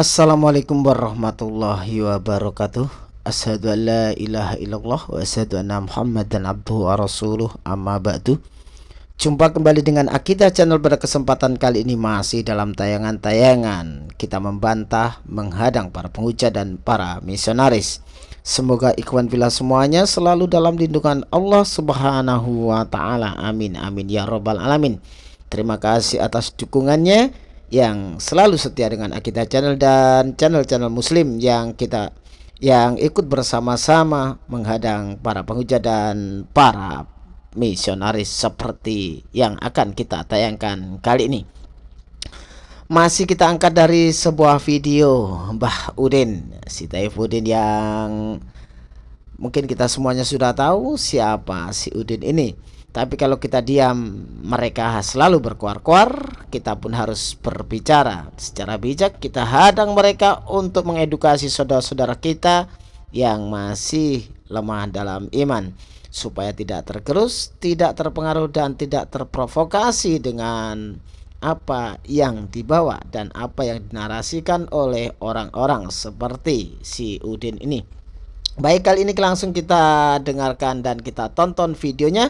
Assalamualaikum warahmatullahi wabarakatuh. Ashadu an la ilaha illallah wa ashadu anna muhammadan abduhu wa rasuluh. Amma ba'du. Jumpa kembali dengan Akidah Channel pada kesempatan kali ini masih dalam tayangan-tayangan. Kita membantah, menghadang para penghujat dan para misionaris. Semoga ikhwan bila semuanya selalu dalam lindungan Allah subhanahu wa ta'ala. Amin amin ya robbal alamin. Terima kasih atas dukungannya yang selalu setia dengan Akidah Channel dan channel-channel muslim yang kita yang ikut bersama-sama menghadang para penghujat dan para misionaris seperti yang akan kita tayangkan kali ini. Masih kita angkat dari sebuah video Mbah Udin, si Taif Udin yang mungkin kita semuanya sudah tahu siapa si Udin ini. Tapi kalau kita diam, mereka selalu berkuar-kuar. Kita pun harus berbicara secara bijak. Kita hadang mereka untuk mengedukasi saudara-saudara kita yang masih lemah dalam iman, supaya tidak tergerus, tidak terpengaruh, dan tidak terprovokasi dengan apa yang dibawa dan apa yang dinarasikan oleh orang-orang seperti si Udin ini. Baik, kali ini langsung kita dengarkan dan kita tonton videonya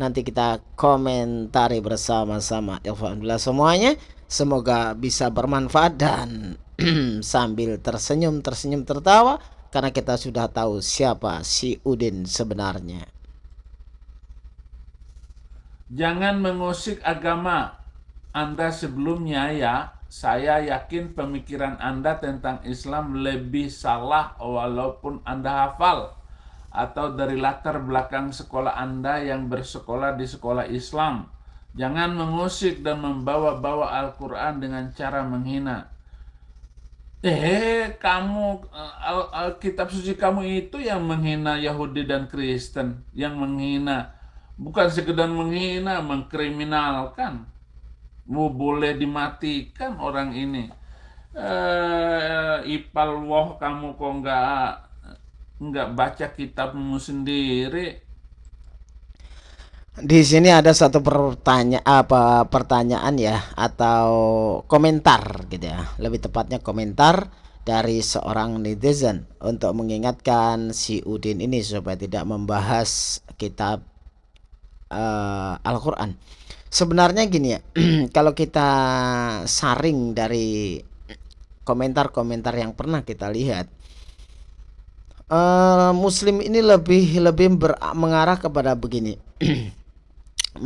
nanti kita komentari bersama-sama Alhamdulillah semuanya. Semoga bisa bermanfaat dan sambil tersenyum tersenyum tertawa karena kita sudah tahu siapa si Udin sebenarnya. Jangan mengusik agama anda sebelumnya ya. Saya yakin pemikiran Anda tentang Islam lebih salah walaupun Anda hafal atau dari latar belakang sekolah Anda yang bersekolah di sekolah Islam. Jangan mengusik dan membawa-bawa Al-Quran dengan cara menghina. Eh, kamu, al kitab suci kamu itu yang menghina Yahudi dan Kristen. Yang menghina, bukan sekedar menghina, mengkriminalkan. Mau boleh dimatikan orang ini. Eh, ipal woh kamu kok enggak nggak baca kitabmu sendiri. Di sini ada satu pertanyaan apa pertanyaan ya atau komentar gitu ya. Lebih tepatnya komentar dari seorang netizen untuk mengingatkan si Udin ini supaya tidak membahas kitab uh, Al-Quran. Sebenarnya gini ya kalau kita saring dari komentar-komentar yang pernah kita lihat uh, muslim ini lebih lebih ber, mengarah kepada begini.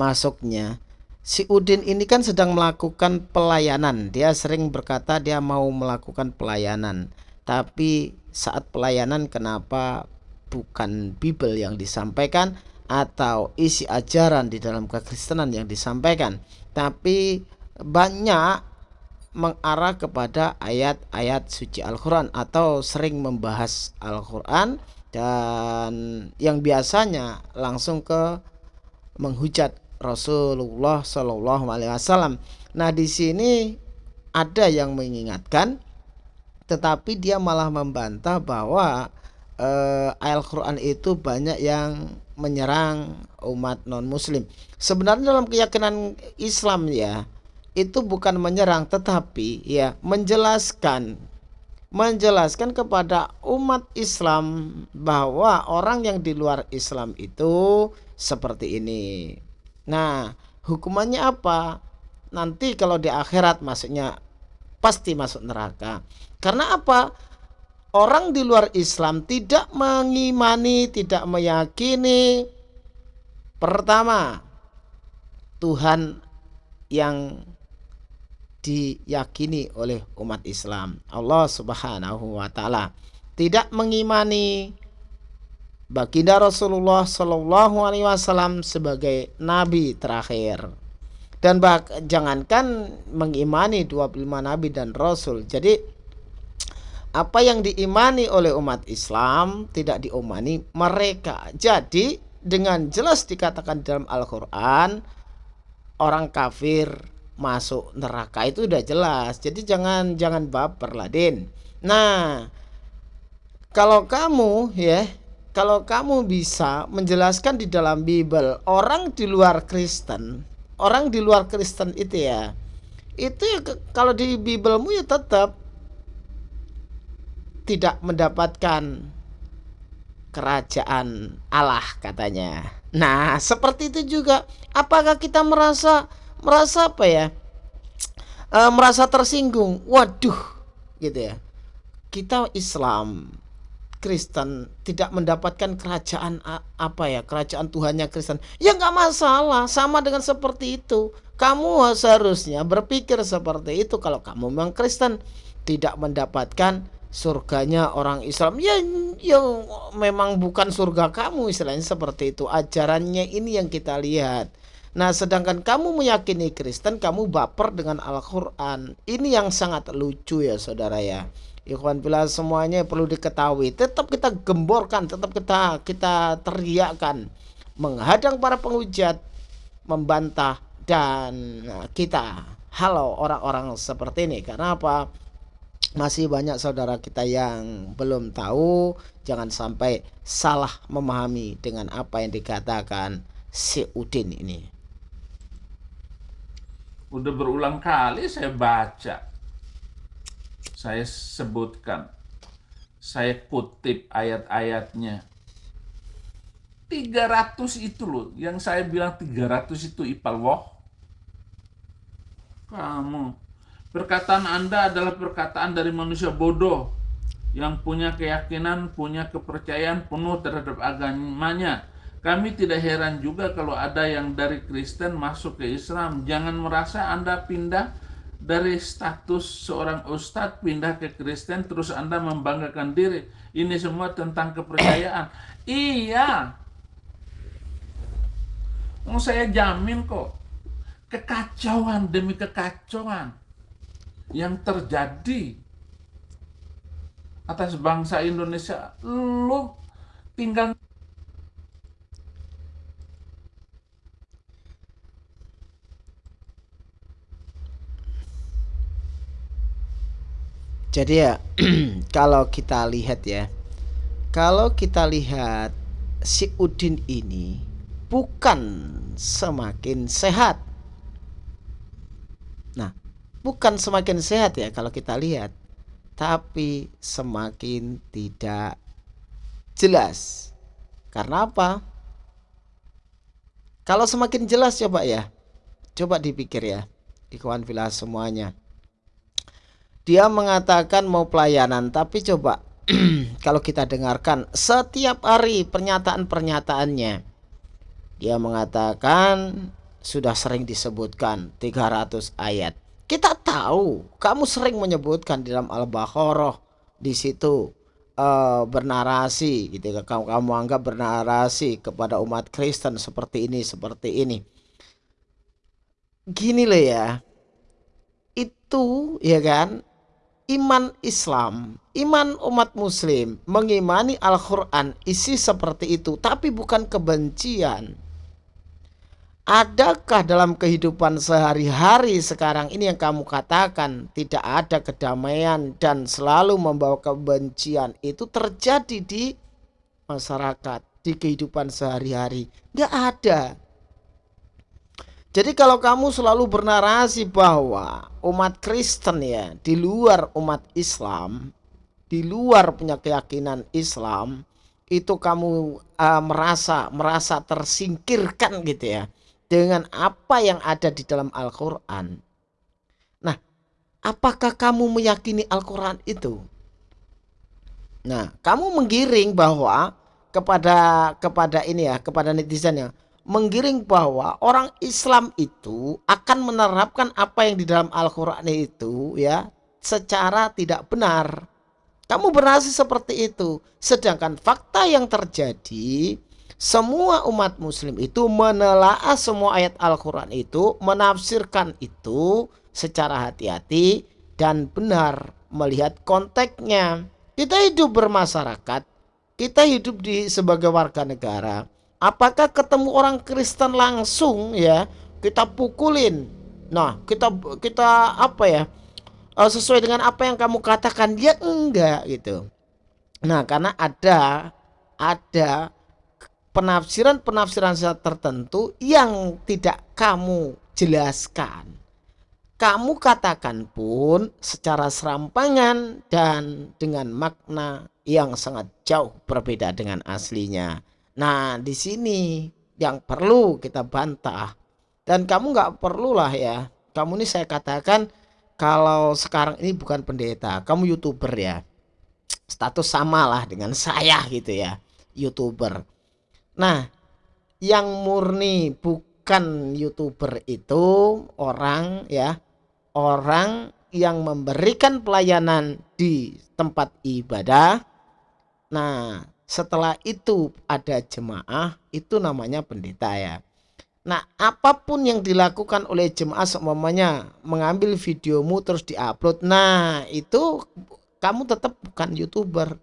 Masuknya si Udin ini kan sedang melakukan pelayanan. Dia sering berkata dia mau melakukan pelayanan. Tapi saat pelayanan kenapa bukan Bible yang disampaikan atau isi ajaran di dalam kekristenan yang disampaikan? Tapi banyak mengarah kepada ayat-ayat suci Al-Quran atau sering membahas Al-Quran dan yang biasanya langsung ke menghujat Rasulullah Shallallahu Alaihi Wasallam. Nah di sini ada yang mengingatkan, tetapi dia malah membantah bahwa eh, Al-Quran itu banyak yang menyerang umat non Muslim. Sebenarnya dalam keyakinan Islam ya itu bukan menyerang tetapi ya menjelaskan menjelaskan kepada umat Islam bahwa orang yang di luar Islam itu seperti ini. Nah, hukumannya apa? Nanti kalau di akhirat maksudnya pasti masuk neraka. Karena apa? Orang di luar Islam tidak mengimani, tidak meyakini pertama Tuhan yang diyakini oleh umat Islam. Allah Subhanahu wa taala tidak mengimani baginda Rasulullah Shallallahu alaihi wasallam sebagai nabi terakhir. Dan jangankan mengimani 25 nabi dan rasul. Jadi apa yang diimani oleh umat Islam tidak diimani mereka. Jadi dengan jelas dikatakan dalam Al-Qur'an orang kafir masuk neraka itu udah jelas. Jadi jangan jangan baper lah, Din. Nah, kalau kamu ya, kalau kamu bisa menjelaskan di dalam Bible orang di luar Kristen, orang di luar Kristen itu ya, itu ya kalau di Biblemu ya tetap tidak mendapatkan kerajaan Allah katanya. Nah, seperti itu juga. Apakah kita merasa merasa apa ya? E, merasa tersinggung. Waduh, gitu ya. Kita Islam, Kristen tidak mendapatkan kerajaan apa ya? Kerajaan Tuhannya Kristen. Ya nggak masalah, sama dengan seperti itu. Kamu seharusnya berpikir seperti itu kalau kamu memang Kristen tidak mendapatkan surganya orang Islam ya yang memang bukan surga kamu istilahnya seperti itu ajarannya ini yang kita lihat nah sedangkan kamu meyakini Kristen kamu baper dengan Al-Quran. Ini yang sangat lucu ya saudara ya. Ikhwan bila semuanya perlu diketahui. Tetap kita gemborkan tetap kita kita teriakkan. Menghadang para penghujat membantah dan kita. Halo orang-orang seperti ini. Karena apa? Masih banyak saudara kita yang belum tahu. Jangan sampai salah memahami dengan apa yang dikatakan si Udin ini udah berulang kali saya baca. Saya sebutkan. Saya kutip ayat-ayatnya. 300 itu loh. Yang saya bilang 300 itu ipal woh. Kamu. Perkataan Anda adalah perkataan dari manusia bodoh yang punya keyakinan, punya kepercayaan penuh terhadap agamanya. Kami tidak heran juga kalau ada yang dari Kristen masuk ke Islam. Jangan merasa Anda pindah dari status seorang ustadz pindah ke Kristen terus Anda membanggakan diri. Ini semua tentang kepercayaan. iya. Mau saya jamin kok. Kekacauan demi kekacauan yang terjadi atas bangsa Indonesia lu tinggal Jadi ya kalau kita lihat ya kalau kita lihat si Udin ini bukan semakin sehat. Bukan semakin sehat ya kalau kita lihat tapi semakin tidak jelas. Karena apa? Kalau semakin jelas coba ya coba dipikir ya ikhwan filah semuanya dia mengatakan mau pelayanan tapi coba kalau kita dengarkan setiap hari pernyataan-pernyataannya dia mengatakan sudah sering disebutkan 300 ayat kita tahu kamu sering menyebutkan di dalam Al-Baqarah di situ uh, bernarasi gitu ya. kamu kamu anggap bernarasi kepada umat Kristen seperti ini seperti ini. Gini loh ya. Itu ya kan iman Islam, iman umat muslim mengimani Al-Qur'an isi seperti itu tapi bukan kebencian Adakah dalam kehidupan sehari-hari sekarang ini yang kamu katakan tidak ada kedamaian dan selalu membawa kebencian itu terjadi di masyarakat, di kehidupan sehari-hari? Gak ada. Jadi kalau kamu selalu bernarasi bahwa umat Kristen ya di luar umat Islam, di luar punya keyakinan Islam, itu kamu uh, merasa merasa tersingkirkan gitu ya dengan apa yang ada di dalam Al-Quran. Nah, apakah kamu meyakini Al-Quran itu? Nah, kamu menggiring bahwa kepada kepada ini ya, kepada netizen ya, menggiring bahwa orang Islam itu akan menerapkan apa yang di dalam Al-Quran itu ya secara tidak benar. Kamu berhasil seperti itu. Sedangkan fakta yang terjadi semua umat muslim itu menelaah semua ayat Al-Quran itu, menafsirkan itu secara hati-hati dan benar melihat konteksnya. Kita hidup bermasyarakat, kita hidup di sebagai warga negara. Apakah ketemu orang Kristen langsung ya kita pukulin? Nah, kita kita apa ya? Eh, sesuai dengan apa yang kamu katakan dia enggak gitu. Nah, karena ada ada penafsiran-penafsiran tertentu yang tidak kamu jelaskan. kamu katakan pun secara serampangan dan dengan makna yang sangat jauh berbeda dengan aslinya. Nah, di sini yang perlu kita bantah. Dan kamu nggak perlulah ya. Kamu ini saya katakan kalau sekarang ini bukan pendeta, kamu youtuber ya. Status samalah dengan saya gitu ya, youtuber. Nah, yang murni bukan youtuber itu orang ya orang yang memberikan pelayanan di tempat ibadah. Nah, setelah itu ada jemaah, itu namanya pendeta ya. Nah, apa pun yang dilakukan oleh jemaah semuanya mengambil videomu terus diupload. Nah, itu kamu tetap bukan YouTuber.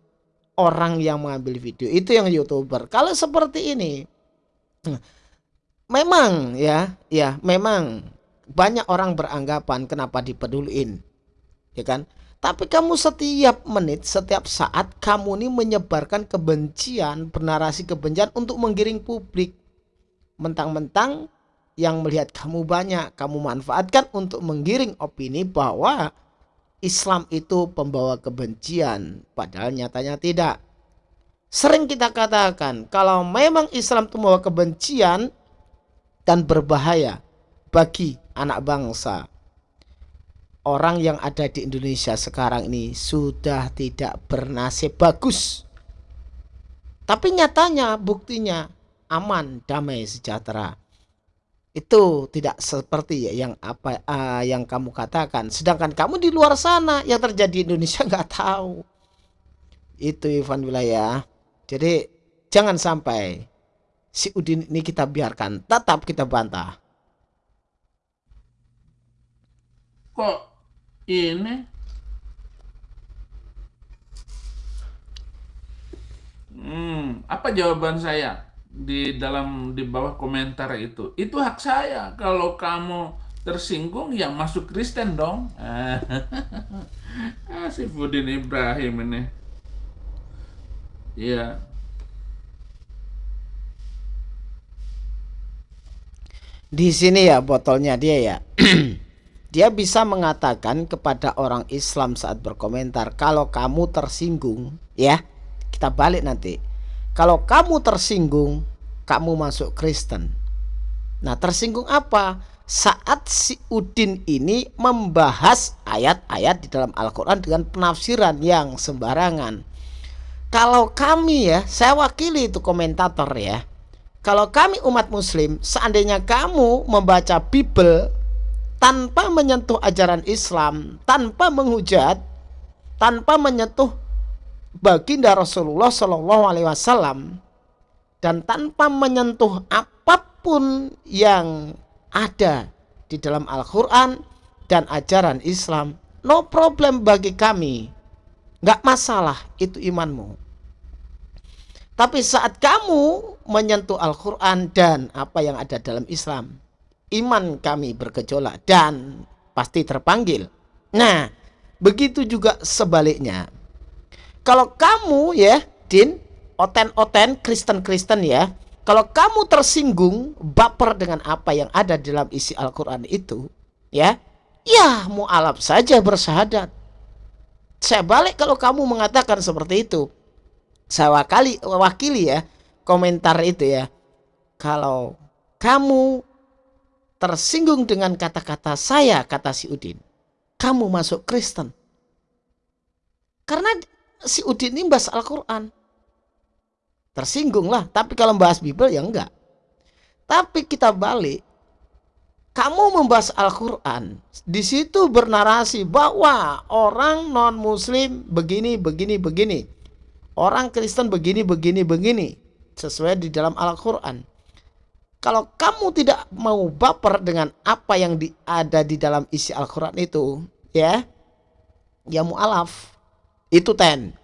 Orang yang mengambil video itu yang YouTuber. Kalau seperti ini memang ya, ya memang banyak orang beranggapan kenapa dipeduliin ya kan tapi kamu setiap menit setiap saat kamu ini menyebarkan kebencian bernarasi kebencian untuk menggiring publik mentang-mentang yang melihat kamu banyak kamu manfaatkan untuk menggiring opini bahwa Islam itu pembawa kebencian padahal nyatanya tidak sering kita katakan kalau memang Islam itu membawa kebencian dan berbahaya bagi anak bangsa. Orang yang ada di Indonesia sekarang ini sudah tidak bernasib bagus. Tapi nyatanya buktinya aman, damai, sejahtera. Itu tidak seperti yang apa uh, yang kamu katakan. Sedangkan kamu di luar sana yang terjadi di Indonesia nggak tahu. Itu Ivan wilayah. Jadi jangan sampai si Udin ini kita biarkan, tetap kita bantah. kok ini hmm, apa jawaban saya di dalam di bawah komentar itu? Itu hak saya. Kalau kamu tersinggung ya masuk Kristen dong. Ah, si Fudin Ibrahim ini. Ya di sini ya botolnya dia ya dia bisa mengatakan kepada orang Islam saat berkomentar kalau kamu tersinggung ya kita balik nanti. Kalau kamu tersinggung kamu masuk Kristen. Nah tersinggung apa? Saat si Udin ini membahas ayat-ayat di dalam Al-Quran dengan penafsiran yang sembarangan. Kalau kami ya saya wakili itu komentator ya. Kalau kami umat muslim seandainya kamu membaca Bible tanpa menyentuh ajaran Islam, tanpa menghujat, tanpa menyentuh baginda Rasulullah Shallallahu Alaihi Wasallam, dan tanpa menyentuh apa pun yang ada di dalam Al-Quran dan ajaran Islam, no problem bagi kami, nggak masalah itu imanmu. Tapi saat kamu menyentuh Al-Quran dan apa yang ada dalam Islam, iman kami bergejolak dan pasti terpanggil. Nah, begitu juga sebaliknya. Kalau kamu ya, Din, oten-oten Kristen-Kristen ya, kalau kamu tersinggung, baper dengan apa yang ada dalam isi Al-Quran itu, ya, ya mu'alaf saja bersahadat. Saya balik kalau kamu mengatakan seperti itu. Saya wakili, wakili ya, komentar itu ya. Kalau kamu tersinggung dengan kata-kata saya, kata si Udin. Kamu masuk Kristen. Karena si Udin ini bahas Al-Quran. Tersinggung lah. Tapi kalau membahas Bible ya enggak. Tapi kita balik. Kamu membahas Al-Quran. Di situ bernarasi bahwa orang non-muslim begini, begini, begini. Orang Kristen begini, begini, begini. Sesuai di dalam Al-Quran. Kalau kamu tidak mau baper dengan apa yang di, ada di dalam isi Al-Quran itu, ya, ya mu'alaf. Itu ten.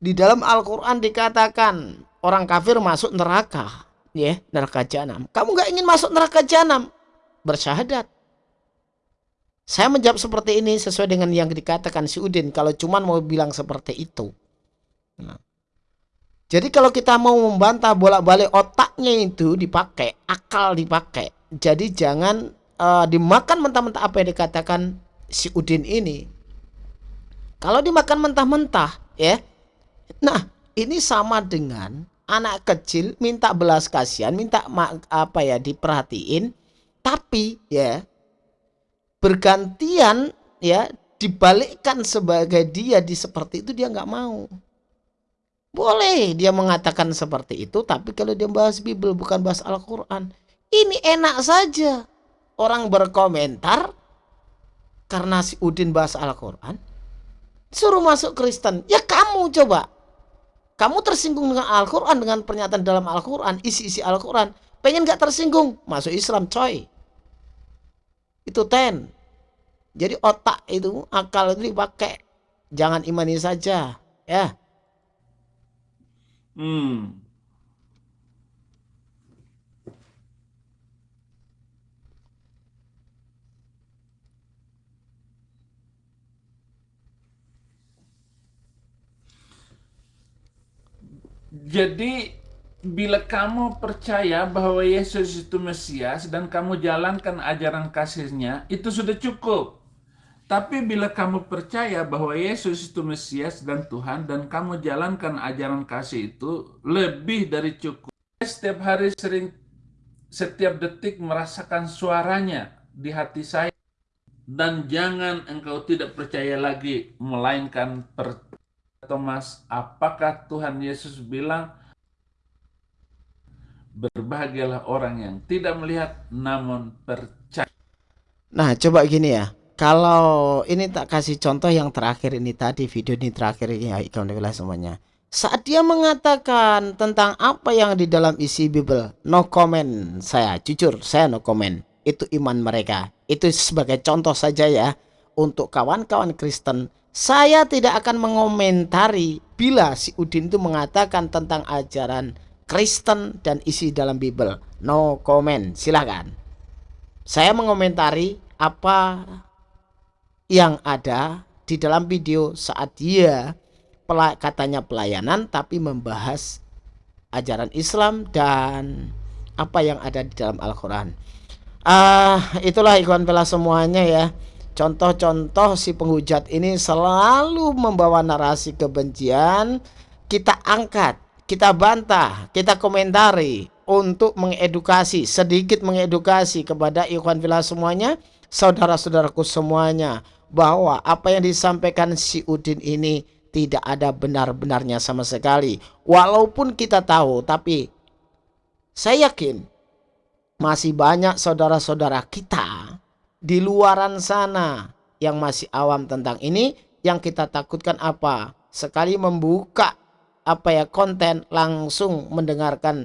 Di dalam Al-Quran dikatakan orang kafir masuk neraka, ya, neraka jahanam. Kamu nggak ingin masuk neraka jahanam, bersyahadat. Saya menjawab seperti ini sesuai dengan yang dikatakan si Udin. Kalau cuman mau bilang seperti itu. Nah. Jadi kalau kita mau membantah bolak-balik otaknya itu dipakai, akal dipakai. Jadi jangan uh, dimakan mentah-mentah apa yang dikatakan si Udin ini kalau dimakan mentah-mentah ya nah ini sama dengan anak kecil minta belas kasihan minta apa ya diperhatiin tapi ya bergantian ya dibalikkan sebagai dia di seperti itu dia nggak mau boleh dia mengatakan seperti itu tapi kalau dia bahas Bible bukan bahas Al-Quran ini enak saja. Orang berkomentar karena si Udin bahas Al-Quran suruh masuk Kristen. Ya kamu coba. Kamu tersinggung dengan Al-Quran dengan pernyataan dalam Al-Quran isi-isi Al-Quran. Pengen gak tersinggung? Masuk Islam coy. Itu ten. Jadi otak itu akal itu dipakai. Jangan imani saja ya hmm Jadi bila kamu percaya bahwa Yesus itu Mesias dan kamu jalankan ajaran kasihnya, itu sudah cukup. Tapi bila kamu percaya bahwa Yesus itu Mesias dan Tuhan dan kamu jalankan ajaran kasih itu lebih dari cukup. Setiap hari sering setiap detik merasakan suaranya di hati saya dan jangan engkau tidak percaya lagi melainkan percaya Thomas, apakah Tuhan Yesus bilang Berbahagialah orang yang tidak melihat namun percaya. Nah, coba gini ya. Kalau ini tak kasih contoh yang terakhir ini tadi, video ini terakhir ya, alhamdulillah semuanya. Saat dia mengatakan tentang apa yang di dalam isi Bible, no comment saya, jujur saya no comment. Itu iman mereka. Itu sebagai contoh saja ya untuk kawan-kawan Kristen. Saya tidak akan mengomentari bila si Udin itu mengatakan tentang ajaran Kristen dan isi dalam Bible. No comment, silahkan. Saya mengomentari apa yang ada di dalam video saat dia katanya pelayanan tapi membahas ajaran Islam dan apa yang ada di dalam Al-Quran. Uh, itulah ikhwan bela semuanya ya. Contoh-contoh si penghujat ini selalu membawa narasi kebencian. Kita angkat kita bantah, kita komentari untuk mengedukasi, sedikit mengedukasi kepada ikhwan villa semuanya, saudara-saudaraku semuanya, bahwa apa yang disampaikan si Udin ini tidak ada benar-benarnya sama sekali. Walaupun kita tahu, tapi saya yakin masih banyak saudara-saudara kita di luaran sana yang masih awam tentang ini, yang kita takutkan apa? Sekali membuka apa ya konten langsung mendengarkan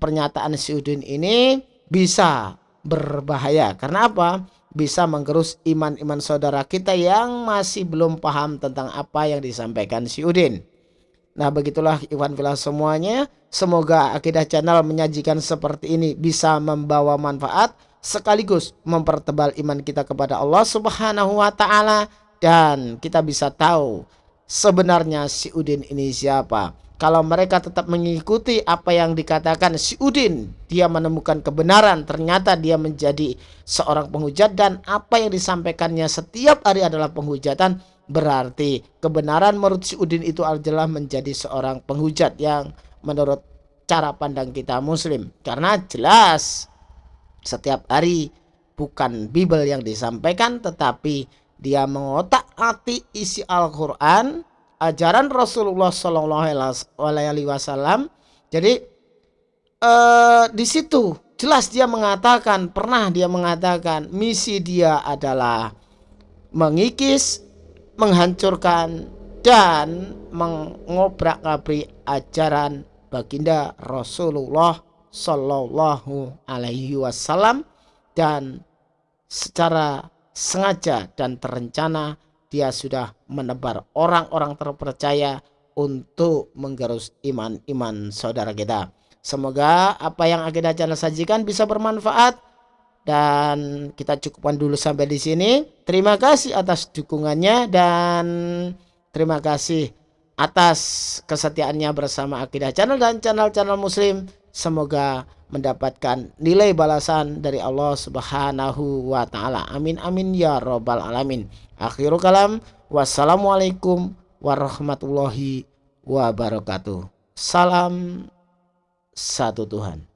pernyataan si Udin ini bisa berbahaya karena apa bisa menggerus iman-iman saudara kita yang masih belum paham tentang apa yang disampaikan si Udin. Nah begitulah Iwan Villa semuanya. Semoga akidah channel menyajikan seperti ini bisa membawa manfaat sekaligus mempertebal iman kita kepada Allah subhanahu wa ta'ala. Dan kita bisa tahu sebenarnya si Udin ini siapa. Kalau mereka tetap mengikuti apa yang dikatakan si Udin, dia menemukan kebenaran, ternyata dia menjadi seorang penghujat dan apa yang disampaikannya setiap hari adalah penghujatan, berarti kebenaran menurut si Udin itu adalah menjadi seorang penghujat yang menurut cara pandang kita muslim. Karena jelas setiap hari bukan Bible yang disampaikan tetapi dia mengotak-atik isi Al-Quran, ajaran Rasulullah Shallallahu Alaihi Wasallam. Jadi eh, di situ jelas dia mengatakan, pernah dia mengatakan misi dia adalah mengikis, menghancurkan dan mengobrak-abrik ajaran baginda Rasulullah Shallallahu Alaihi Wasallam dan secara sengaja dan terencana dia sudah menebar orang-orang terpercaya untuk menggerus iman-iman saudara kita. Semoga apa yang kita channel sajikan bisa bermanfaat dan kita cukupkan dulu sampai di sini. Terima kasih atas dukungannya dan terima kasih atas kesetiaannya bersama Akidah Channel dan channel-channel muslim. Semoga mendapatkan nilai balasan dari Allah Subhanahu wa taala. Amin amin ya robbal alamin. Akhirul kalam wassalamualaikum warahmatullahi wabarakatuh. Salam satu Tuhan.